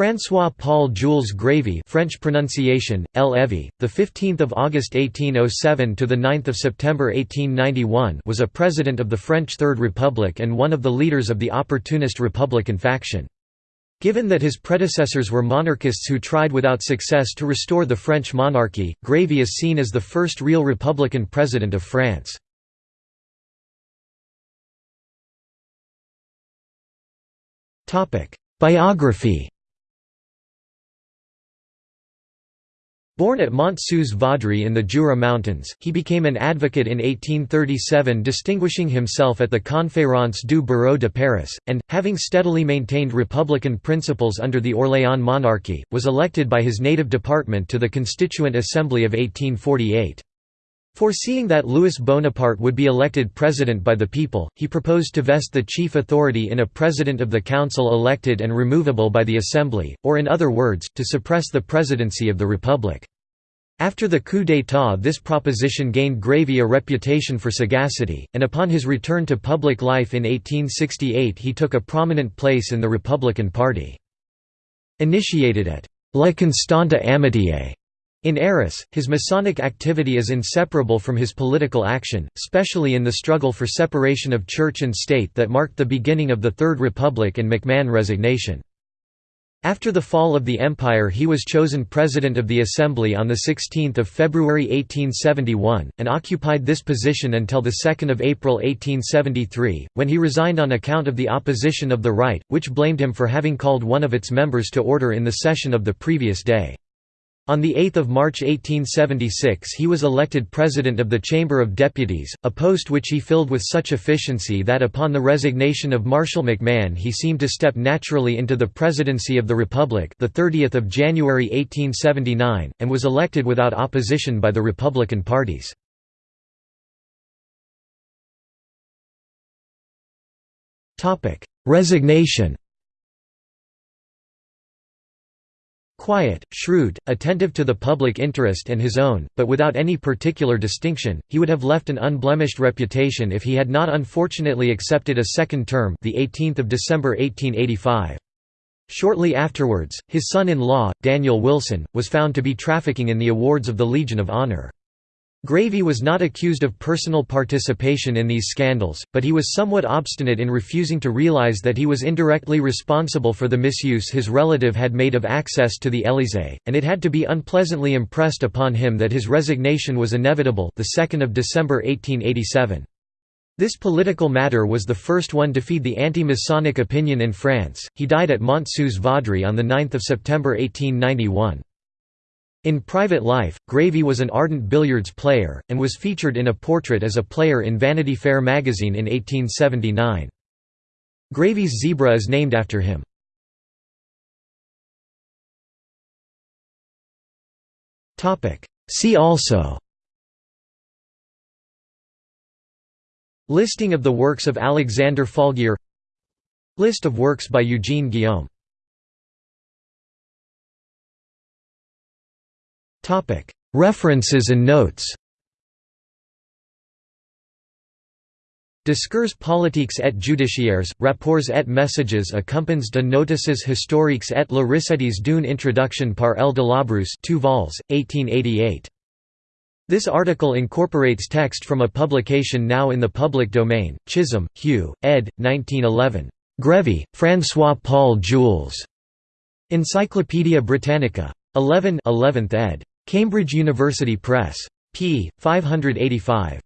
François-Paul Jules Grévy French pronunciation, L. Evy, 15 August 1807 – to the 9 September 1891 was a president of the French Third Republic and one of the leaders of the opportunist Republican faction. Given that his predecessors were monarchists who tried without success to restore the French monarchy, Grévy is seen as the first real Republican president of France. Biography Born at Mont-Sous-Vaudrey in the Jura Mountains, he became an advocate in 1837 distinguishing himself at the Conférence du Barreau de Paris, and, having steadily maintained republican principles under the Orléans monarchy, was elected by his native department to the Constituent Assembly of 1848. Foreseeing that Louis Bonaparte would be elected president by the people, he proposed to vest the chief authority in a president of the council elected and removable by the Assembly, or in other words, to suppress the presidency of the Republic. After the coup d'état this proposition gained Grévy a reputation for sagacity, and upon his return to public life in 1868 he took a prominent place in the Republican Party. Initiated at La Constante Amitié in Arras, his Masonic activity is inseparable from his political action, especially in the struggle for separation of church and state that marked the beginning of the Third Republic and MacMahon resignation. After the fall of the Empire he was chosen President of the Assembly on 16 February 1871, and occupied this position until 2 April 1873, when he resigned on account of the opposition of the Right, which blamed him for having called one of its members to order in the session of the previous day. On 8 March 1876 he was elected President of the Chamber of Deputies, a post which he filled with such efficiency that upon the resignation of Marshal MacMahon he seemed to step naturally into the presidency of the Republic the 30th of January 1879, and was elected without opposition by the Republican parties. Resignation Quiet, shrewd, attentive to the public interest and his own, but without any particular distinction, he would have left an unblemished reputation if he had not unfortunately accepted a second term the 18th of December 1885. Shortly afterwards, his son-in-law, Daniel Wilson, was found to be trafficking in the awards of the Legion of Honor. Grévy was not accused of personal participation in these scandals, but he was somewhat obstinate in refusing to realize that he was indirectly responsible for the misuse his relative had made of access to the Élysée, and it had to be unpleasantly impressed upon him that his resignation was inevitable the 2nd of December 1887. This political matter was the first one to feed the anti-Masonic opinion in France. He died at Mont-Sous-Vaudrey on 9 September 1891. In private life, Grévy was an ardent billiards player, and was featured in a portrait as a player in Vanity Fair magazine in 1879. Grévy's zebra is named after him. See also Listing of the works of Alexandre Falguière List of works by Eugene Guillaume References and notes Discours politiques et judiciaires, rapports et messages accompagnent de notices historiques et la recettes d'une introduction par L. de Labrousse 2 vols, 1888. This article incorporates text from a publication now in the public domain, Chisholm, Hugh, ed. 1911. Grévy, François-Paul Jules. Encyclopædia Britannica. 11 11th ed. Cambridge University Press. p. 585.